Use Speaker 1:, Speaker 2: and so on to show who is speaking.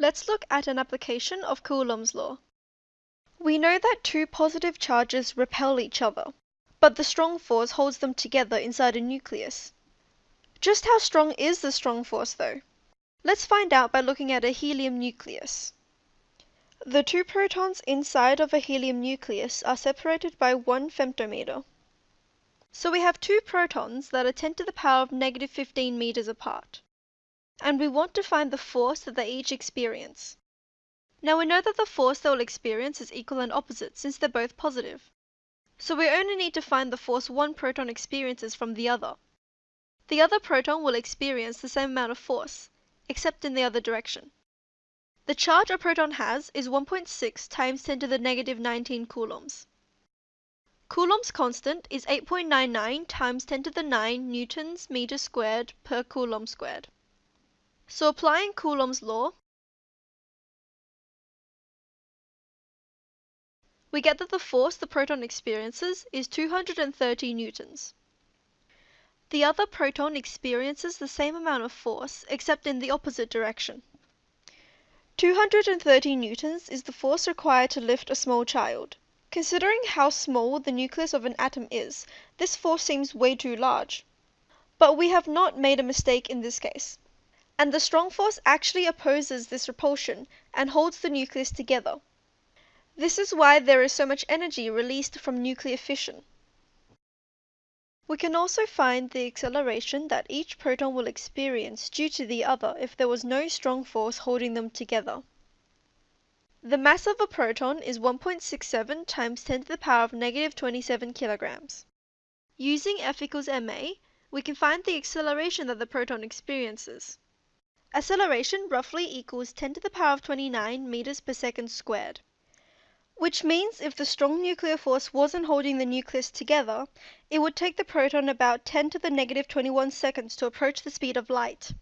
Speaker 1: Let's look at an application of Coulomb's law. We know that two positive charges repel each other, but the strong force holds them together inside a nucleus. Just how strong is the strong force, though? Let's find out by looking at a helium nucleus. The two protons inside of a helium nucleus are separated by 1 femtometer. So we have two protons that are 10 to the power of negative 15 meters apart and we want to find the force that they each experience. Now we know that the force they will experience is equal and opposite since they're both positive. So we only need to find the force one proton experiences from the other. The other proton will experience the same amount of force, except in the other direction. The charge a proton has is 1.6 times 10 to the negative 19 coulombs. Coulomb's constant is 8.99 times 10 to the 9 newtons meters squared per coulomb squared. So applying Coulomb's law, we get that the force the proton experiences is 230 newtons. The other proton experiences the same amount of force except in the opposite direction. 230 newtons is the force required to lift a small child. Considering how small the nucleus of an atom is, this force seems way too large. But we have not made a mistake in this case and the strong force actually opposes this repulsion and holds the nucleus together. This is why there is so much energy released from nuclear fission. We can also find the acceleration that each proton will experience due to the other if there was no strong force holding them together. The mass of a proton is 1.67 times 10 to the power of negative 27 kilograms. Using F equals ma, we can find the acceleration that the proton experiences. Acceleration roughly equals 10 to the power of 29 meters per second squared. Which means if the strong nuclear force wasn't holding the nucleus together, it would take the proton about 10 to the negative 21 seconds to approach the speed of light.